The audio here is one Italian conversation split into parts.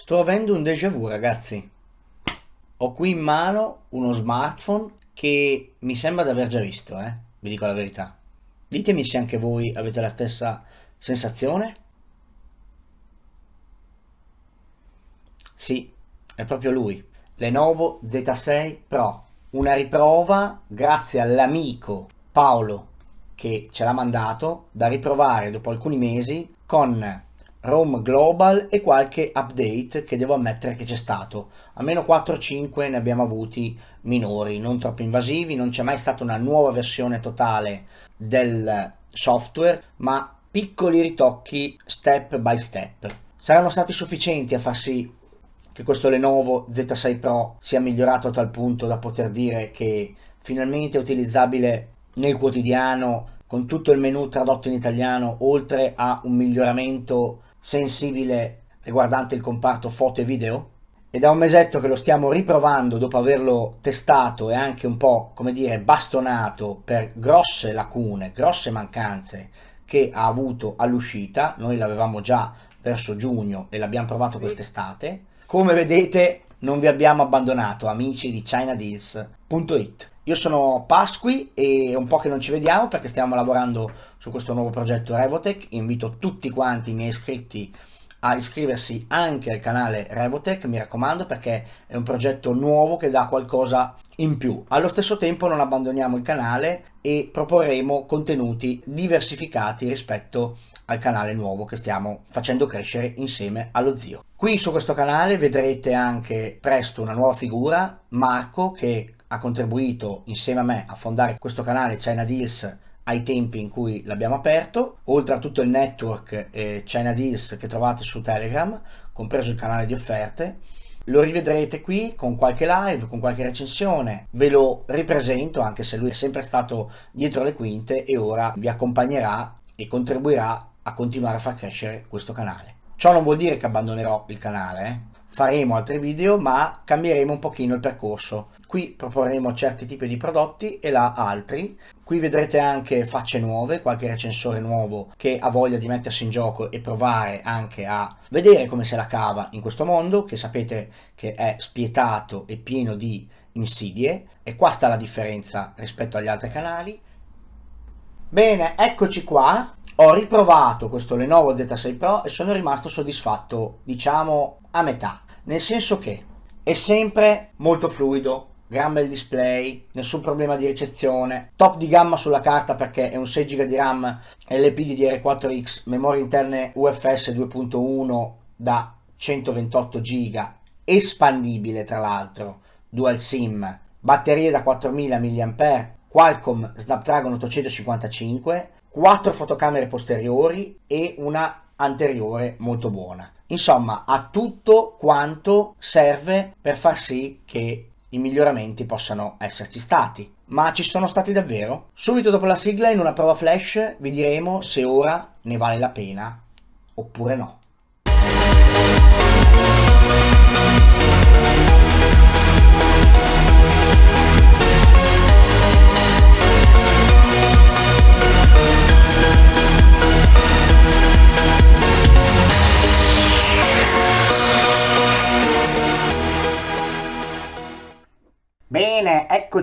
Sto avendo un déjà vu ragazzi. Ho qui in mano uno smartphone che mi sembra di aver già visto, eh? Vi dico la verità. Ditemi se anche voi avete la stessa sensazione. Sì, è proprio lui. Lenovo Z6 Pro. Una riprova grazie all'amico Paolo che ce l'ha mandato da riprovare dopo alcuni mesi con Rome Global e qualche update che devo ammettere che c'è stato. Almeno 4-5 ne abbiamo avuti minori, non troppo invasivi, non c'è mai stata una nuova versione totale del software, ma piccoli ritocchi step by step. Saranno stati sufficienti a far sì che questo Lenovo Z6 Pro sia migliorato a tal punto da poter dire che finalmente è utilizzabile nel quotidiano con tutto il menu tradotto in italiano, oltre a un miglioramento sensibile riguardante il comparto foto e video? E da un mesetto che lo stiamo riprovando dopo averlo testato e anche un po' come dire bastonato per grosse lacune, grosse mancanze che ha avuto all'uscita, noi l'avevamo già verso giugno e l'abbiamo provato quest'estate, come vedete non vi abbiamo abbandonato amici di ChinaDeals.it io sono Pasqui e è un po' che non ci vediamo perché stiamo lavorando su questo nuovo progetto Revotech. Invito tutti quanti i miei iscritti a iscriversi anche al canale Revotech, mi raccomando, perché è un progetto nuovo che dà qualcosa in più. Allo stesso tempo non abbandoniamo il canale e proporremo contenuti diversificati rispetto al canale nuovo che stiamo facendo crescere insieme allo zio. Qui su questo canale vedrete anche presto una nuova figura, Marco, che ha contribuito insieme a me a fondare questo canale China Deals ai tempi in cui l'abbiamo aperto, oltre a tutto il network eh, China Deals che trovate su Telegram, compreso il canale di offerte. Lo rivedrete qui con qualche live, con qualche recensione, ve lo ripresento anche se lui è sempre stato dietro le quinte e ora vi accompagnerà e contribuirà a continuare a far crescere questo canale. Ciò non vuol dire che abbandonerò il canale, eh? Faremo altri video ma cambieremo un pochino il percorso. Qui proporremo certi tipi di prodotti e là altri. Qui vedrete anche facce nuove qualche recensore nuovo che ha voglia di mettersi in gioco e provare anche a vedere come se la cava in questo mondo che sapete che è spietato e pieno di insidie. E qua sta la differenza rispetto agli altri canali. Bene eccoci qua ho riprovato questo Lenovo Z6 Pro e sono rimasto soddisfatto, diciamo, a metà. Nel senso che è sempre molto fluido, gran bel display, nessun problema di ricezione, top di gamma sulla carta perché è un 6 GB di RAM LPDDR4X, memorie interne UFS 2.1 da 128 GB, espandibile tra l'altro, dual SIM, batterie da 4000 mAh, Qualcomm Snapdragon 855, 4 fotocamere posteriori e una anteriore molto buona. Insomma, ha tutto quanto serve per far sì che i miglioramenti possano esserci stati. Ma ci sono stati davvero? Subito dopo la sigla, in una prova flash, vi diremo se ora ne vale la pena oppure no.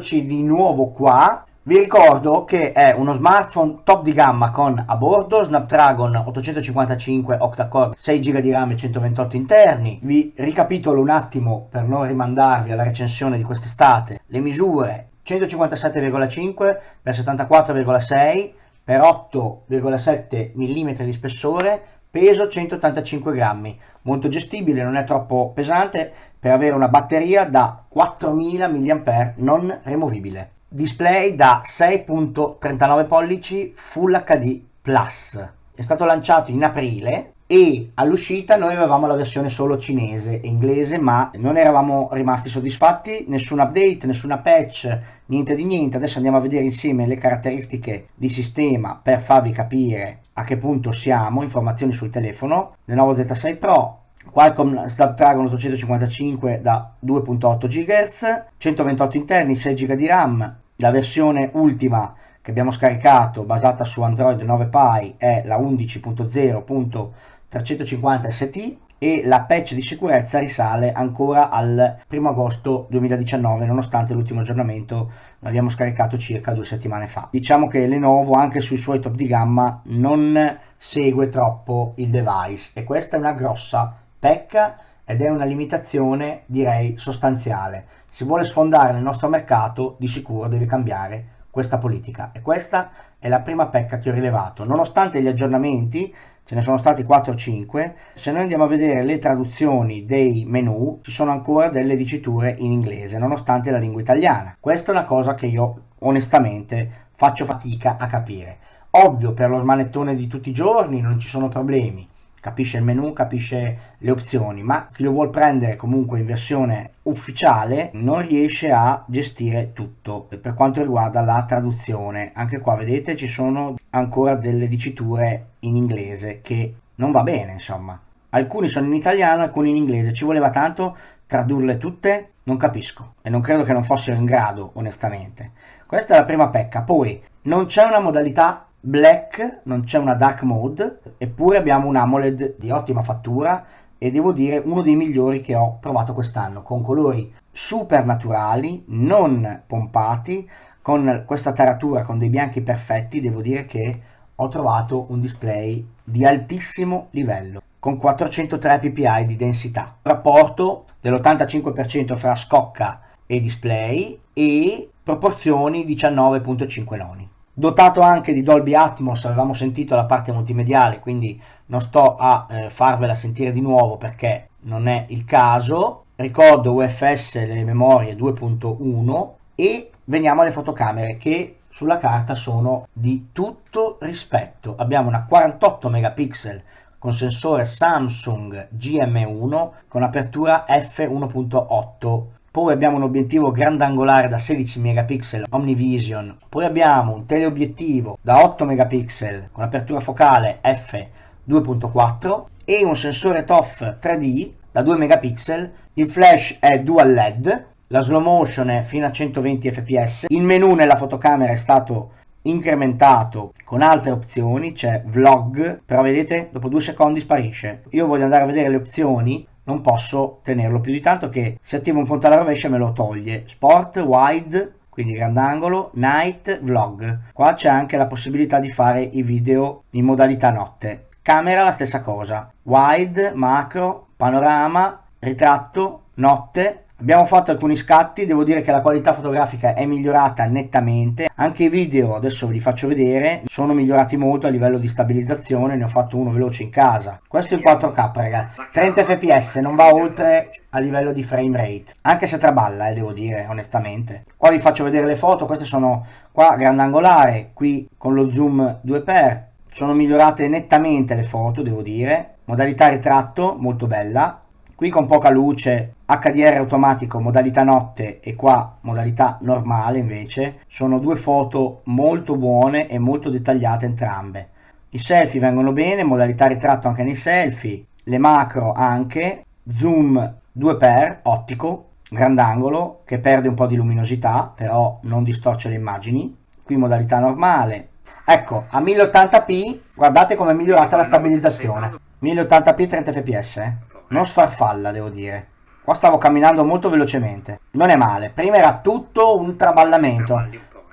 Bene, eccoci di nuovo qua. Vi ricordo che è uno smartphone top di gamma con a bordo Snapdragon 855 octa-core, 6 GB di RAM e 128 interni. Vi ricapitolo un attimo per non rimandarvi alla recensione di quest'estate le misure 157,5 x 74,6 x 8,7 mm di spessore peso 185 grammi, molto gestibile, non è troppo pesante per avere una batteria da 4000 mAh non removibile. Display da 6.39 pollici Full HD Plus. È stato lanciato in aprile e all'uscita noi avevamo la versione solo cinese e inglese ma non eravamo rimasti soddisfatti nessun update, nessuna patch niente di niente adesso andiamo a vedere insieme le caratteristiche di sistema per farvi capire a che punto siamo informazioni sul telefono Lenovo Z6 Pro Qualcomm Snapdragon 855 da 2.8 GHz 128 interni 6 GB di RAM la versione ultima che abbiamo scaricato basata su Android 9 Pie è la 11.0.350 ST e la patch di sicurezza risale ancora al 1 agosto 2019 nonostante l'ultimo aggiornamento l'abbiamo scaricato circa due settimane fa. Diciamo che Lenovo anche sui suoi top di gamma non segue troppo il device e questa è una grossa pecca ed è una limitazione direi sostanziale. Se vuole sfondare nel nostro mercato di sicuro deve cambiare questa politica e questa è la prima pecca che ho rilevato. Nonostante gli aggiornamenti ce ne sono stati 4 o 5, se noi andiamo a vedere le traduzioni dei menu ci sono ancora delle diciture in inglese nonostante la lingua italiana. Questa è una cosa che io onestamente faccio fatica a capire. Ovvio per lo smanettone di tutti i giorni non ci sono problemi, capisce il menu, capisce le opzioni, ma chi lo vuole prendere comunque in versione ufficiale non riesce a gestire tutto per quanto riguarda la traduzione. Anche qua vedete ci sono ancora delle diciture in inglese che non va bene, insomma. Alcuni sono in italiano, alcuni in inglese, ci voleva tanto tradurle tutte? Non capisco e non credo che non fossero in grado, onestamente. Questa è la prima pecca. Poi non c'è una modalità black, non c'è una dark mode, eppure abbiamo un AMOLED di ottima fattura e devo dire uno dei migliori che ho provato quest'anno, con colori super naturali, non pompati, con questa taratura, con dei bianchi perfetti, devo dire che ho trovato un display di altissimo livello con 403 ppi di densità, rapporto dell'85% fra scocca e display e proporzioni 19.5 noni dotato anche di Dolby Atmos, avevamo sentito la parte multimediale, quindi non sto a eh, farvela sentire di nuovo perché non è il caso. Ricordo UFS le memorie 2.1 e veniamo alle fotocamere che sulla carta sono di tutto rispetto. Abbiamo una 48 megapixel con sensore Samsung GM1 con apertura f1.8 poi abbiamo un obiettivo grandangolare da 16 megapixel Omnivision, poi abbiamo un teleobiettivo da 8 megapixel con apertura focale f2.4 e un sensore TOF 3D da 2 megapixel, il flash è dual LED, la slow motion è fino a 120 fps, il menu nella fotocamera è stato incrementato con altre opzioni, c'è vlog, però vedete dopo due secondi sparisce. Io voglio andare a vedere le opzioni non posso tenerlo più di tanto che se attivo un conto alla rovescia me lo toglie. Sport, wide, quindi grandangolo, night, vlog. Qua c'è anche la possibilità di fare i video in modalità notte. Camera la stessa cosa, wide, macro, panorama, ritratto, notte, Abbiamo fatto alcuni scatti, devo dire che la qualità fotografica è migliorata nettamente, anche i video, adesso ve li faccio vedere, sono migliorati molto a livello di stabilizzazione, ne ho fatto uno veloce in casa. Questo è il 4K ragazzi, 30 fps, non va oltre a livello di frame rate, anche se traballa eh, devo dire onestamente. Qua vi faccio vedere le foto, queste sono qua grandangolare, qui con lo zoom 2x, sono migliorate nettamente le foto devo dire, modalità ritratto molto bella, qui con poca luce HDR automatico modalità notte e qua modalità normale invece sono due foto molto buone e molto dettagliate entrambe. I selfie vengono bene modalità ritratto anche nei selfie le macro anche zoom 2x ottico grandangolo che perde un po' di luminosità però non distorce le immagini. Qui modalità normale. Ecco a 1080p guardate come è migliorata la stabilizzazione. 1080p 30 fps eh? Non sfarfalla devo dire. Qua stavo camminando molto velocemente. Non è male. Prima era tutto un traballamento.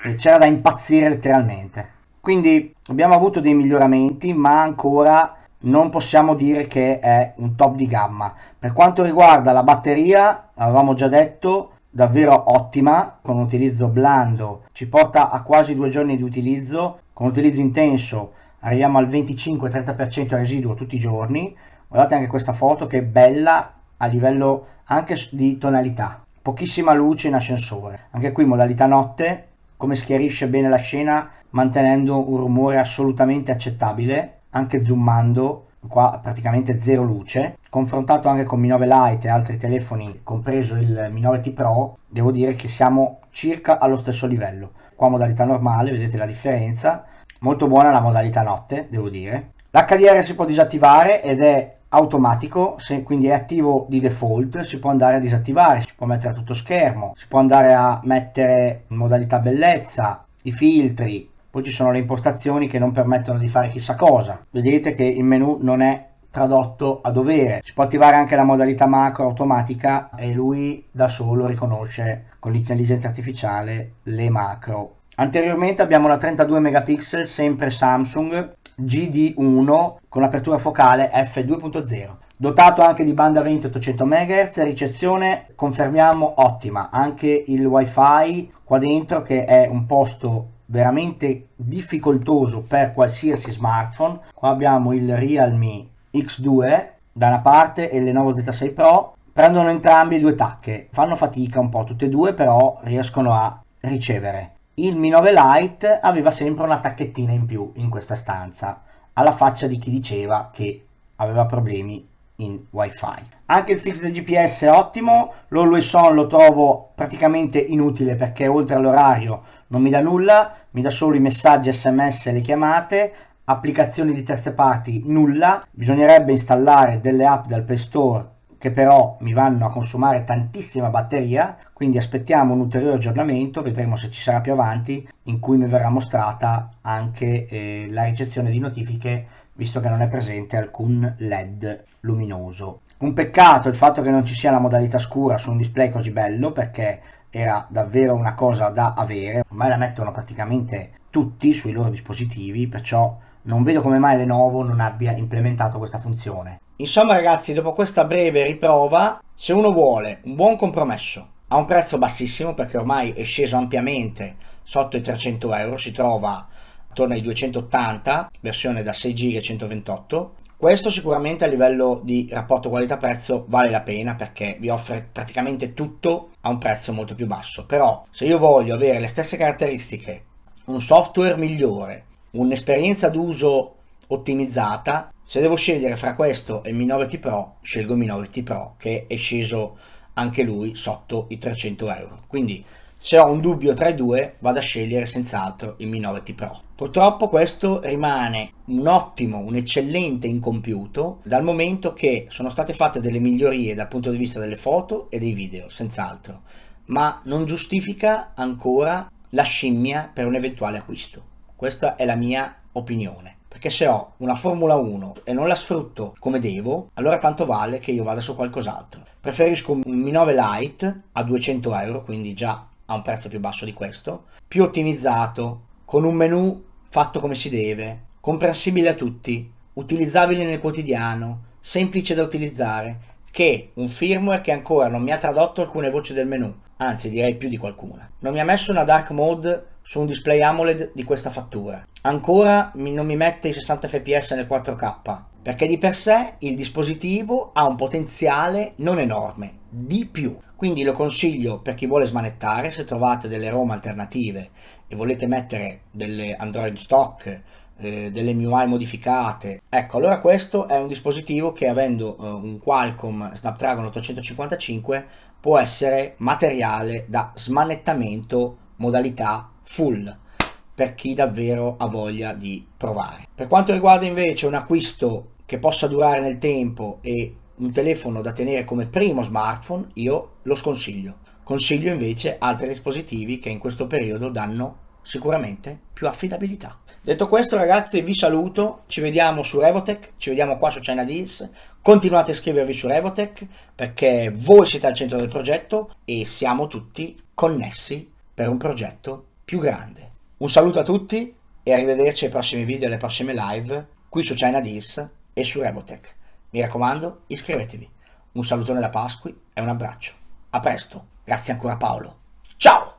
Eh. c'era da impazzire letteralmente. Quindi abbiamo avuto dei miglioramenti ma ancora non possiamo dire che è un top di gamma. Per quanto riguarda la batteria avevamo già detto davvero ottima con un utilizzo blando. Ci porta a quasi due giorni di utilizzo. Con utilizzo intenso arriviamo al 25-30% residuo tutti i giorni guardate anche questa foto che è bella a livello anche di tonalità. Pochissima luce in ascensore. Anche qui modalità notte come schiarisce bene la scena mantenendo un rumore assolutamente accettabile anche zoomando qua praticamente zero luce. Confrontato anche con Mi 9 Lite e altri telefoni compreso il Mi 9T Pro devo dire che siamo circa allo stesso livello. Qua modalità normale vedete la differenza. Molto buona la modalità notte devo dire l'HDR si può disattivare ed è automatico, se quindi è attivo di default, si può andare a disattivare, si può mettere a tutto schermo, si può andare a mettere in modalità bellezza, i filtri, poi ci sono le impostazioni che non permettono di fare chissà cosa. Vedete che il menu non è tradotto a dovere. Si può attivare anche la modalità macro automatica e lui da solo riconosce con l'intelligenza artificiale le macro. Anteriormente abbiamo la 32 megapixel, sempre Samsung, GD1 con apertura focale f2.0 dotato anche di banda 20 800 MHz ricezione confermiamo ottima. Anche il wifi qua dentro che è un posto veramente difficoltoso per qualsiasi smartphone. Qua abbiamo il Realme X2 da una parte e il Lenovo Z6 Pro. Prendono entrambi due tacche. Fanno fatica un po' tutte e due però riescono a ricevere il Mi 9 Lite aveva sempre una tacchettina in più in questa stanza alla faccia di chi diceva che aveva problemi in wifi. Anche il fix del gps è ottimo l'always on lo trovo praticamente inutile perché oltre all'orario non mi dà nulla mi dà solo i messaggi sms e le chiamate applicazioni di terze parti nulla bisognerebbe installare delle app dal play store che però mi vanno a consumare tantissima batteria quindi aspettiamo un ulteriore aggiornamento vedremo se ci sarà più avanti in cui mi verrà mostrata anche eh, la ricezione di notifiche visto che non è presente alcun led luminoso. Un peccato il fatto che non ci sia la modalità scura su un display così bello perché era davvero una cosa da avere. Ormai la mettono praticamente tutti sui loro dispositivi perciò non vedo come mai Lenovo non abbia implementato questa funzione insomma ragazzi dopo questa breve riprova se uno vuole un buon compromesso a un prezzo bassissimo perché ormai è sceso ampiamente sotto i 300 euro si trova attorno ai 280, versione da 6 GB e 128. Questo sicuramente a livello di rapporto qualità-prezzo vale la pena perché vi offre praticamente tutto a un prezzo molto più basso. Però se io voglio avere le stesse caratteristiche, un software migliore, un'esperienza d'uso ottimizzata, se devo scegliere fra questo e il Mi 9T Pro, scelgo il Mi 9T Pro che è sceso anche lui sotto i 300 euro. Quindi se ho un dubbio tra i due vado a scegliere senz'altro il Mi 9T Pro. Purtroppo questo rimane un ottimo, un eccellente incompiuto dal momento che sono state fatte delle migliorie dal punto di vista delle foto e dei video, senz'altro, ma non giustifica ancora la scimmia per un eventuale acquisto. Questa è la mia opinione. Perché se ho una Formula 1 e non la sfrutto come devo, allora tanto vale che io vada su qualcos'altro. Preferisco un Mi 9 Lite a 200 euro, quindi già a un prezzo più basso di questo, più ottimizzato, con un menu fatto come si deve, comprensibile a tutti, utilizzabile nel quotidiano, semplice da utilizzare, che un firmware che ancora non mi ha tradotto alcune voci del menu, anzi direi più di qualcuna. Non mi ha messo una dark mode su un display AMOLED di questa fattura. Ancora non mi mette i 60 fps nel 4K, perché di per sé il dispositivo ha un potenziale non enorme, di più. Quindi lo consiglio per chi vuole smanettare, se trovate delle ROM alternative e volete mettere delle Android stock, eh, delle MIUI modificate, ecco allora questo è un dispositivo che avendo eh, un Qualcomm Snapdragon 855 può essere materiale da smanettamento modalità full per chi davvero ha voglia di provare. Per quanto riguarda invece un acquisto che possa durare nel tempo e un telefono da tenere come primo smartphone, io lo sconsiglio. Consiglio invece altri dispositivi che in questo periodo danno sicuramente più affidabilità. Detto questo ragazzi vi saluto, ci vediamo su Revotech, ci vediamo qua su China Deals, continuate a iscrivervi su Revotech perché voi siete al centro del progetto e siamo tutti connessi per un progetto più grande. Un saluto a tutti e arrivederci ai prossimi video e alle prossime live qui su China Deals e su Revotech. Mi raccomando, iscrivetevi. Un salutone da Pasqui e un abbraccio. A presto. Grazie ancora Paolo. Ciao!